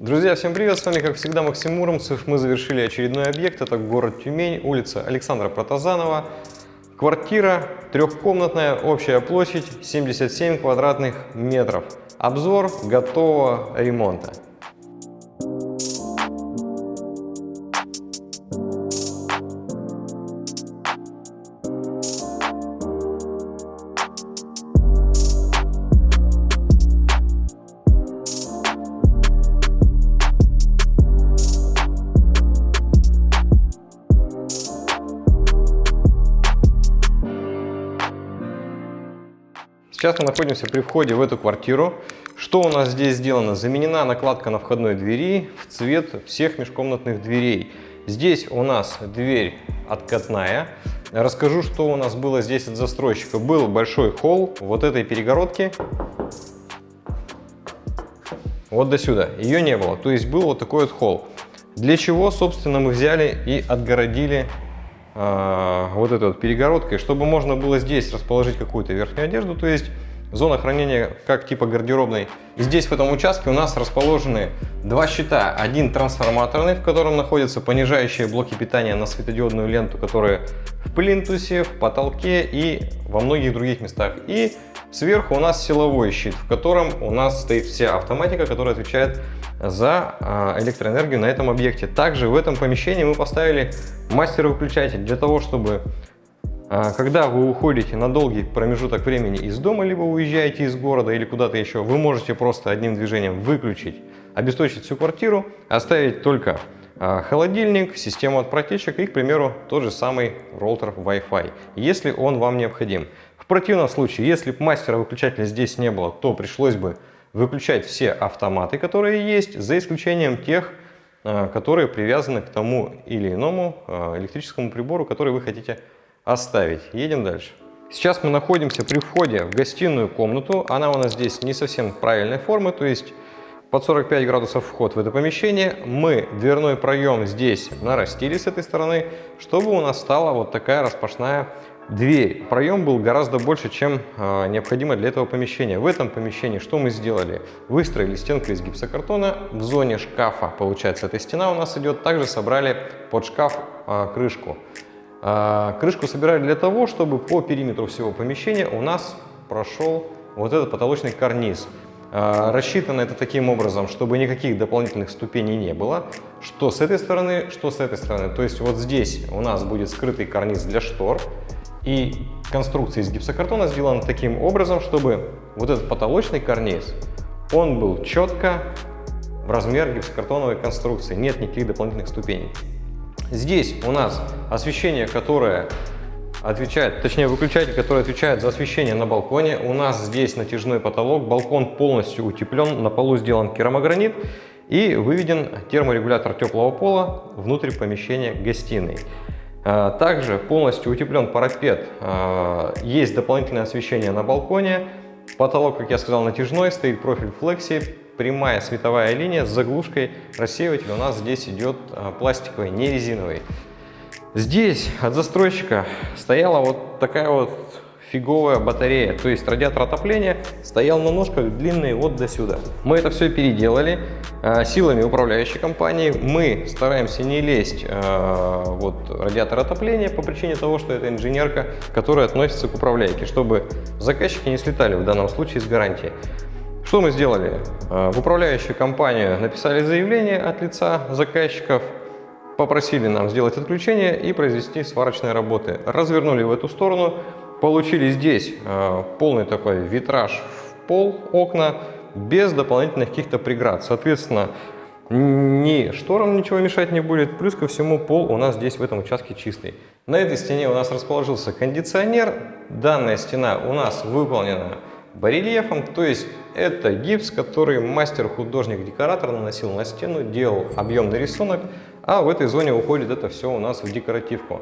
Друзья, всем привет! С вами, как всегда, Максим Муромцев. Мы завершили очередной объект. Это город Тюмень, улица Александра Протазанова. Квартира трехкомнатная, общая площадь 77 квадратных метров. Обзор готового ремонта. Сейчас мы находимся при входе в эту квартиру. Что у нас здесь сделано? Заменена накладка на входной двери в цвет всех межкомнатных дверей. Здесь у нас дверь откатная. Расскажу, что у нас было здесь от застройщика. Был большой холл вот этой перегородки. Вот до сюда. Ее не было. То есть был вот такой вот холл. Для чего, собственно, мы взяли и отгородили вот этой вот перегородкой, чтобы можно было здесь расположить какую-то верхнюю одежду, то есть зона хранения как типа гардеробной. И здесь в этом участке у нас расположены два щита. Один трансформаторный, в котором находятся понижающие блоки питания на светодиодную ленту, которые в плинтусе, в потолке и во многих других местах. И сверху у нас силовой щит, в котором у нас стоит вся автоматика, которая отвечает за а, электроэнергию на этом объекте. Также в этом помещении мы поставили мастер-выключатель для того, чтобы а, когда вы уходите на долгий промежуток времени из дома, либо уезжаете из города или куда-то еще, вы можете просто одним движением выключить, обесточить всю квартиру, оставить только а, холодильник, систему от протечек и, к примеру, тот же самый роутер Wi-Fi, если он вам необходим. В противном случае, если бы мастера выключателя здесь не было, то пришлось бы выключать все автоматы, которые есть, за исключением тех, а, которые привязаны к тому или иному электрическому прибору, который вы хотите оставить. Едем дальше. Сейчас мы находимся при входе в гостиную комнату. Она у нас здесь не совсем правильной формы, то есть под 45 градусов вход в это помещение. Мы дверной проем здесь нарастили с этой стороны, чтобы у нас стала вот такая распашная дверь. Проем был гораздо больше, чем э, необходимо для этого помещения. В этом помещении что мы сделали? Выстроили стенку из гипсокартона. В зоне шкафа, получается, эта стена у нас идет. Также собрали под шкаф э, крышку. А, крышку собирали для того, чтобы по периметру всего помещения у нас прошел вот этот потолочный карниз. А, рассчитано это таким образом, чтобы никаких дополнительных ступеней не было, что с этой стороны, что с этой стороны. То есть вот здесь у нас будет скрытый карниз для штор, и конструкция из гипсокартона сделана таким образом, чтобы вот этот потолочный карниз, он был четко в размер гипсокартоновой конструкции, нет никаких дополнительных ступеней. Здесь у нас освещение, которое отвечает, точнее выключатель, который отвечает за освещение на балконе. У нас здесь натяжной потолок, балкон полностью утеплен, на полу сделан керамогранит и выведен терморегулятор теплого пола внутрь помещения гостиной. А, также полностью утеплен парапет, а, есть дополнительное освещение на балконе, потолок, как я сказал, натяжной, стоит профиль флекси, прямая световая линия с заглушкой. Рассеиватель у нас здесь идет а, пластиковый, не резиновый. Здесь от застройщика стояла вот такая вот фиговая батарея, то есть радиатор отопления стоял на ножках длинные вот до сюда. Мы это все переделали э, силами управляющей компании. Мы стараемся не лезть э, вот радиатор отопления по причине того, что это инженерка, которая относится к управляйке, чтобы заказчики не слетали в данном случае с гарантии. Что мы сделали? Э, в управляющую компанию написали заявление от лица заказчиков, попросили нам сделать отключение и произвести сварочные работы. Развернули в эту сторону, получили здесь э, полный такой витраж в пол, окна, без дополнительных каких-то преград. Соответственно, ни шторам ничего мешать не будет, плюс ко всему пол у нас здесь в этом участке чистый. На этой стене у нас расположился кондиционер, данная стена у нас выполнена барельефом, то есть это гипс, который мастер-художник-декоратор наносил на стену, делал объемный рисунок, а в этой зоне уходит это все у нас в декоративку.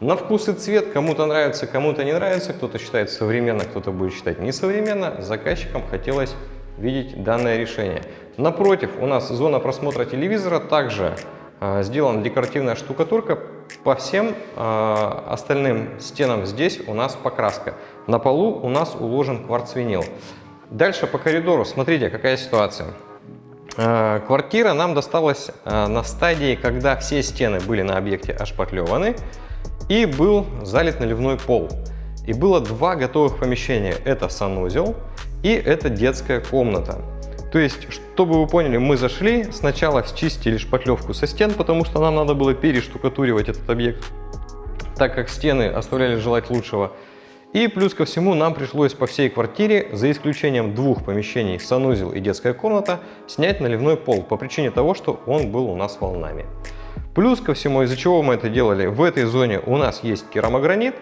На вкус и цвет кому-то нравится, кому-то не нравится, кто-то считает современно, кто-то будет считать несовременно. Заказчикам хотелось видеть данное решение. Напротив у нас зона просмотра телевизора, также э, сделана декоративная штукатурка. По всем э, остальным стенам здесь у нас покраска. На полу у нас уложен кварцвинил. Дальше по коридору, смотрите, какая ситуация. Э, квартира нам досталась э, на стадии, когда все стены были на объекте ошпатлеваны и был залит наливной пол. И было два готовых помещения. Это санузел и это детская комната. То есть, чтобы вы поняли, мы зашли, сначала счистили шпатлевку со стен, потому что нам надо было перештукатуривать этот объект, так как стены оставляли желать лучшего. И плюс ко всему нам пришлось по всей квартире, за исключением двух помещений, санузел и детская комната, снять наливной пол по причине того, что он был у нас волнами. Плюс ко всему, из-за чего мы это делали, в этой зоне у нас есть керамогранит,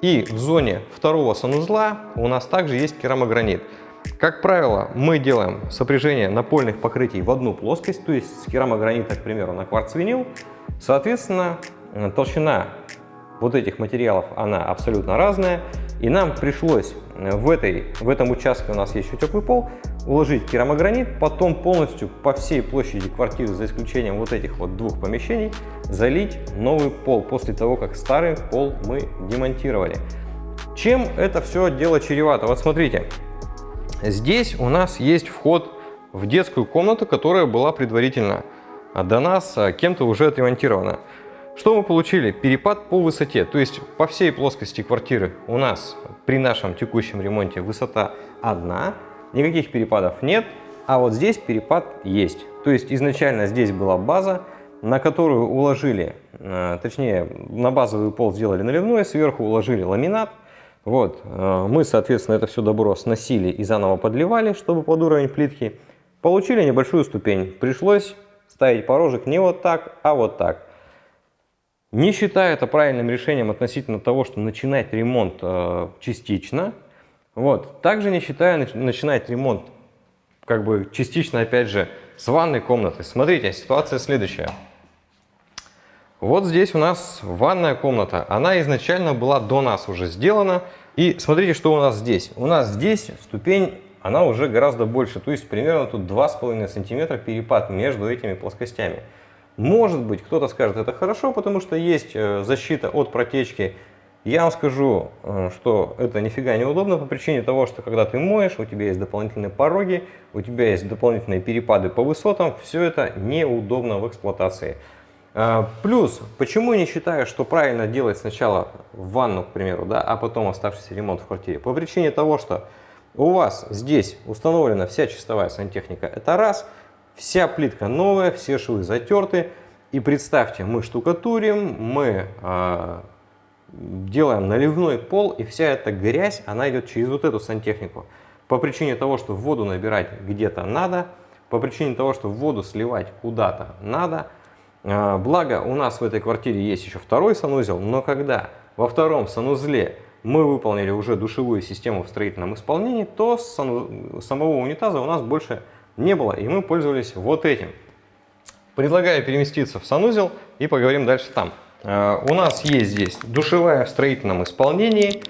и в зоне второго санузла у нас также есть керамогранит. Как правило, мы делаем сопряжение напольных покрытий в одну плоскость, то есть с керамогранита, к примеру, на кварц-винил. Соответственно, толщина вот этих материалов, она абсолютно разная. И нам пришлось э, в, этой, в этом участке, у нас есть еще теплый пол, уложить керамогранит, потом полностью по всей площади квартиры, за исключением вот этих вот двух помещений, залить новый пол после того, как старый пол мы демонтировали. Чем это все дело чревато? Вот смотрите, здесь у нас есть вход в детскую комнату, которая была предварительно до нас а, кем-то уже отремонтирована. Что мы получили? Перепад по высоте, то есть по всей плоскости квартиры у нас при нашем текущем ремонте высота одна, никаких перепадов нет, а вот здесь перепад есть. То есть изначально здесь была база, на которую уложили, э, точнее на базовый пол сделали наливной, сверху уложили ламинат. Вот, э, мы, соответственно, это все добро сносили и заново подливали, чтобы под уровень плитки. Получили небольшую ступень. Пришлось ставить порожек не вот так, а вот так. Не считаю это правильным решением относительно того, что начинать ремонт э, частично. Вот. Также не считаю начинать ремонт как бы частично, опять же, с ванной комнаты. Смотрите, ситуация следующая. Вот здесь у нас ванная комната. Она изначально была до нас уже сделана. И смотрите, что у нас здесь. У нас здесь ступень, она уже гораздо больше. То есть примерно тут 2,5 сантиметра перепад между этими плоскостями. Может быть, кто-то скажет, это хорошо, потому что есть э, защита от протечки. Я вам скажу, э, что это нифига не удобно по причине того, что когда ты моешь, у тебя есть дополнительные пороги, у тебя есть дополнительные перепады по высотам, все это неудобно в эксплуатации. Э, плюс, почему не считаю, что правильно делать сначала ванну, к примеру, да, а потом оставшийся ремонт в квартире? По причине того, что у вас здесь установлена вся чистовая сантехника, это раз – Вся плитка новая, все швы затерты. И представьте, мы штукатурим, мы э, делаем наливной пол, и вся эта грязь, она идет через вот эту сантехнику. По причине того, что воду набирать где-то надо, по причине того, что воду сливать куда-то надо. Э, благо, у нас в этой квартире есть еще второй санузел, но когда во втором санузле мы выполнили уже душевую систему в строительном исполнении, то сану... самого унитаза у нас больше не было, и мы пользовались вот этим. Предлагаю переместиться в санузел и поговорим дальше там. Э, у нас есть здесь душевая в строительном исполнении.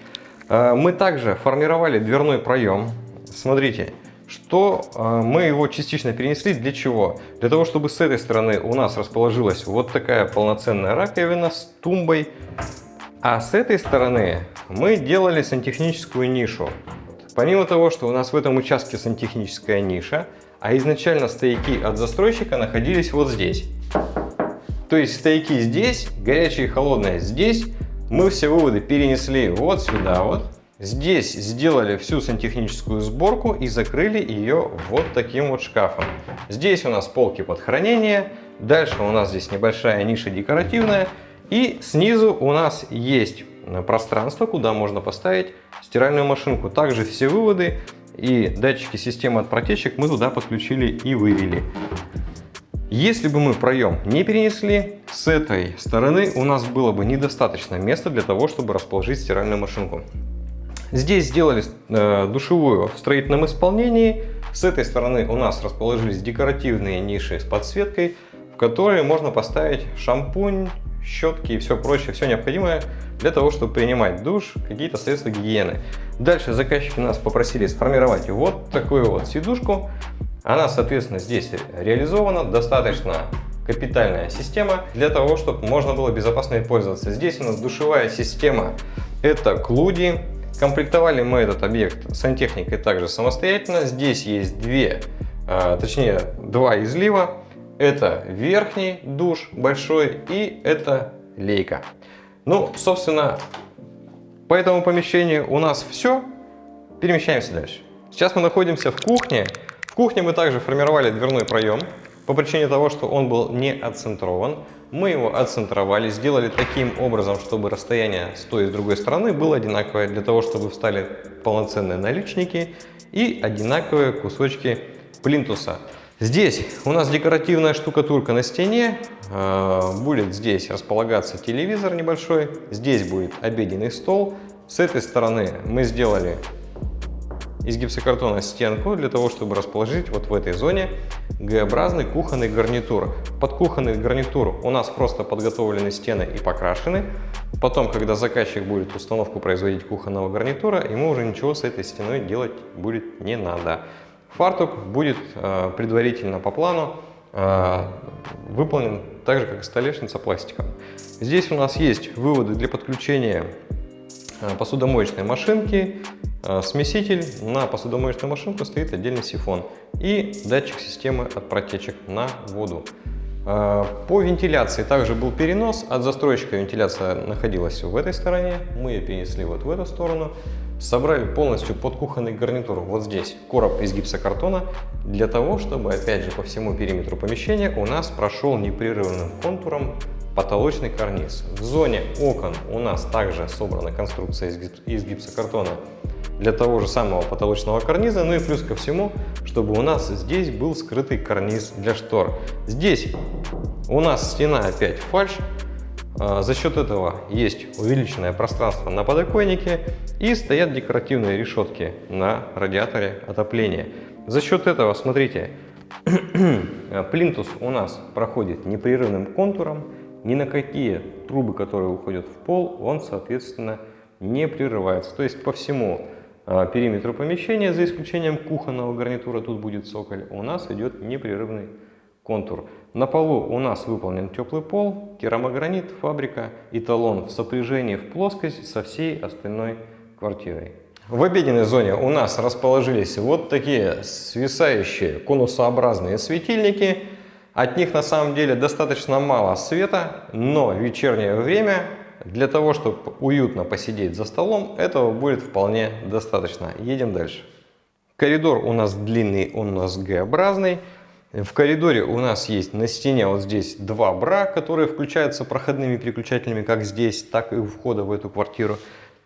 Э, мы также формировали дверной проем. Смотрите, что э, мы его частично перенесли. Для чего? Для того, чтобы с этой стороны у нас расположилась вот такая полноценная раковина с тумбой. А с этой стороны мы делали сантехническую нишу. Помимо того, что у нас в этом участке сантехническая ниша, а изначально стояки от застройщика находились вот здесь. То есть стояки здесь, горячие и холодные здесь. Мы все выводы перенесли вот сюда вот. Здесь сделали всю сантехническую сборку и закрыли ее вот таким вот шкафом. Здесь у нас полки под хранение. Дальше у нас здесь небольшая ниша декоративная. И снизу у нас есть пространство, куда можно поставить стиральную машинку. Также все выводы и датчики системы от протечек мы туда подключили и вывели. Если бы мы проем не перенесли, с этой стороны у нас было бы недостаточно места для того, чтобы расположить стиральную машинку. Здесь сделали э, душевую в строительном исполнении. С этой стороны у нас расположились декоративные ниши с подсветкой, в которые можно поставить шампунь, щетки и все прочее, все необходимое для того, чтобы принимать душ, какие-то средства гигиены. Дальше заказчики нас попросили сформировать вот такую вот сидушку. Она, соответственно, здесь реализована, достаточно капитальная система для того, чтобы можно было безопасно пользоваться. Здесь у нас душевая система, это Клуди. Комплектовали мы этот объект сантехникой также самостоятельно. Здесь есть две а, точнее два излива. Это верхний душ большой и это лейка. Ну, собственно, по этому помещению у нас все. Перемещаемся дальше. Сейчас мы находимся в кухне. В кухне мы также формировали дверной проем по причине того, что он был не отцентрован. Мы его отцентровали, сделали таким образом, чтобы расстояние с той и с другой стороны было одинаковое, для того, чтобы встали полноценные наличники и одинаковые кусочки плинтуса. Здесь у нас декоративная штукатурка на стене, а, будет здесь располагаться телевизор небольшой, здесь будет обеденный стол. С этой стороны мы сделали из гипсокартона стенку для того, чтобы расположить вот в этой зоне Г-образный кухонный гарнитур. Под кухонный гарнитур у нас просто подготовлены стены и покрашены. Потом, когда заказчик будет установку производить кухонного гарнитура, ему уже ничего с этой стеной делать будет не надо. Фартук будет э, предварительно по плану э, выполнен так же, как и столешница пластиком. Здесь у нас есть выводы для подключения э, посудомоечной машинки, смеситель. На посудомоечную машинку стоит отдельный сифон и датчик системы от протечек на воду. По вентиляции также был перенос. От застройщика вентиляция находилась в этой стороне. Мы ее перенесли вот в эту сторону. Собрали полностью под кухонный гарнитур вот здесь короб из гипсокартона. Для того, чтобы опять же по всему периметру помещения у нас прошел непрерывным контуром потолочный карниз. В зоне окон у нас также собрана конструкция из гипсокартона для того же самого потолочного карниза, ну и плюс ко всему, чтобы у нас здесь был скрытый карниз для штор. Здесь у нас стена опять фальш, а, за счет этого есть увеличенное пространство на подоконнике и стоят декоративные решетки на радиаторе отопления. За счет этого, смотрите, плинтус у нас проходит непрерывным контуром, ни на какие трубы, которые уходят в пол, он, соответственно, не прерывается. То есть по всему а, периметру помещения, за исключением кухонного гарнитура, тут будет цоколь, у нас идет непрерывный контур. На полу у нас выполнен теплый пол, керамогранит, фабрика и талон в сопряжении в плоскость со всей остальной квартирой. В обеденной зоне у нас расположились вот такие свисающие конусообразные светильники. От них на самом деле достаточно мало света, но в вечернее время для того, чтобы уютно посидеть за столом, этого будет вполне достаточно. Едем дальше. Коридор у нас длинный, он у нас Г-образный. В коридоре у нас есть на стене вот здесь два бра, которые включаются проходными переключателями как здесь, так и у входа в эту квартиру.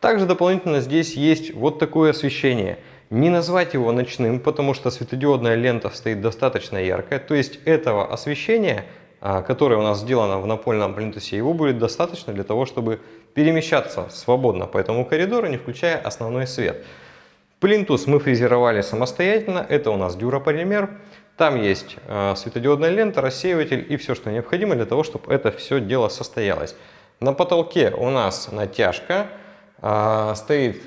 Также дополнительно здесь есть вот такое освещение. Не назвать его ночным, потому что светодиодная лента стоит достаточно яркая. То есть этого освещения, а, которое у нас сделано в напольном плинтусе, его будет достаточно для того, чтобы перемещаться свободно по этому коридору, не включая основной свет. Плинтус мы фрезеровали самостоятельно. Это у нас дюрополимер. Там есть э, светодиодная лента, рассеиватель и все, что необходимо для того, чтобы это все дело состоялось. На потолке у нас натяжка, э, стоит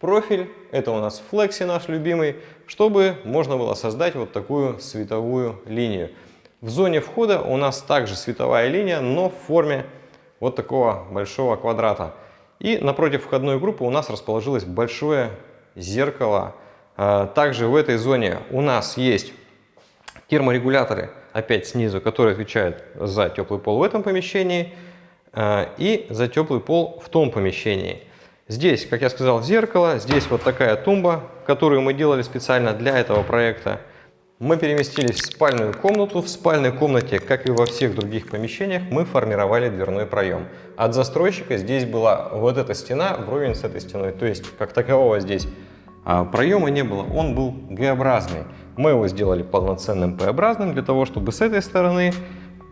профиль, это у нас флекси наш любимый, чтобы можно было создать вот такую световую линию. В зоне входа у нас также световая линия, но в форме вот такого большого квадрата. И напротив входной группы у нас расположилось большое зеркало. Э, также в этой зоне у нас есть терморегуляторы, опять снизу, которые отвечают за теплый пол в этом помещении э, и за теплый пол в том помещении. Здесь, как я сказал, зеркало, здесь вот такая тумба, которую мы делали специально для этого проекта. Мы переместились в спальную комнату. В спальной комнате, как и во всех других помещениях, мы формировали дверной проем. От застройщика здесь была вот эта стена вровень с этой стеной. То есть, как такового здесь а, проема не было, он был Г-образный. Мы его сделали полноценным П-образным для того, чтобы с этой стороны,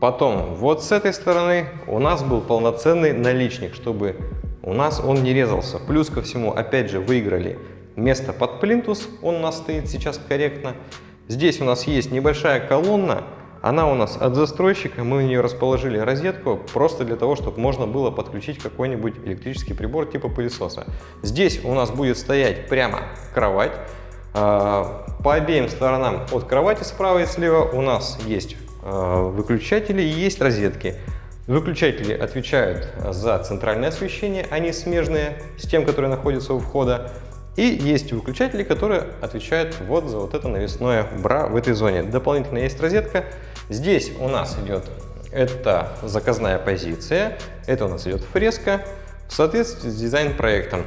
потом вот с этой стороны у нас был полноценный наличник, чтобы у нас он не резался. Плюс ко всему, опять же, выиграли место под плинтус, он у нас стоит сейчас корректно. Здесь у нас есть небольшая колонна, она у нас от застройщика, мы в нее расположили розетку просто для того, чтобы можно было подключить какой-нибудь электрический прибор типа пылесоса. Здесь у нас будет стоять прямо кровать, а, по обеим сторонам от кровати справа и слева у нас есть выключатели и есть розетки. Выключатели отвечают за центральное освещение, они смежные с тем, которые находятся у входа. И есть выключатели, которые отвечают вот за вот это навесное бра в этой зоне. Дополнительно есть розетка. Здесь у нас идет это заказная позиция, это у нас идет фреска в соответствии с дизайн-проектом.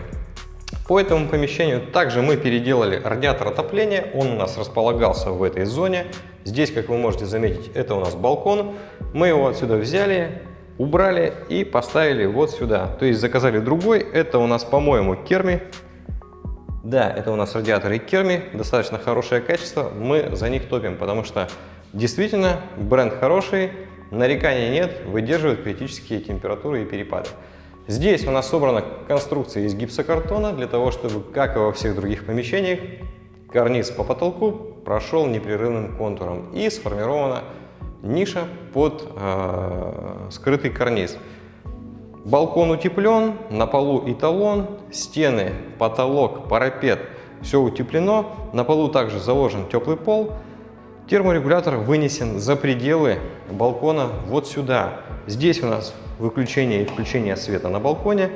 По этому помещению также мы переделали радиатор отопления, он у нас располагался в этой зоне. Здесь, как вы можете заметить, это у нас балкон. Мы его отсюда взяли, убрали и поставили вот сюда. То есть заказали другой, это у нас, по-моему, Керми. Да, это у нас радиаторы Керми, достаточно хорошее качество, мы за них топим, потому что действительно бренд хороший, нареканий нет, выдерживает критические температуры и перепады. Здесь у нас собрана конструкция из гипсокартона для того, чтобы, как и во всех других помещениях, карниз по потолку прошел непрерывным контуром и сформирована ниша под э, скрытый карниз. Балкон утеплен, на полу эталон, стены, потолок, парапет, все утеплено. На полу также заложен теплый пол. Терморегулятор вынесен за пределы балкона вот сюда. Здесь у нас выключение и включение света на балконе.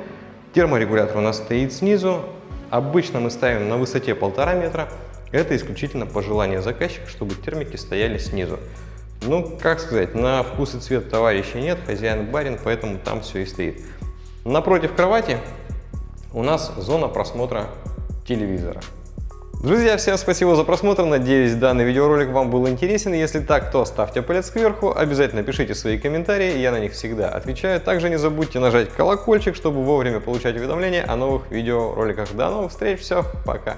Терморегулятор у нас стоит снизу. Обычно мы ставим на высоте полтора метра. Это исключительно по желанию заказчика, чтобы термики стояли снизу. Ну, как сказать, на вкус и цвет товарища нет, хозяин барин, поэтому там все и стоит. Напротив кровати у нас зона просмотра телевизора. Друзья, всем спасибо за просмотр, надеюсь данный видеоролик вам был интересен. Если так, то ставьте палец кверху, обязательно пишите свои комментарии, я на них всегда отвечаю. Также не забудьте нажать колокольчик, чтобы вовремя получать уведомления о новых видеороликах. До новых встреч, все, пока!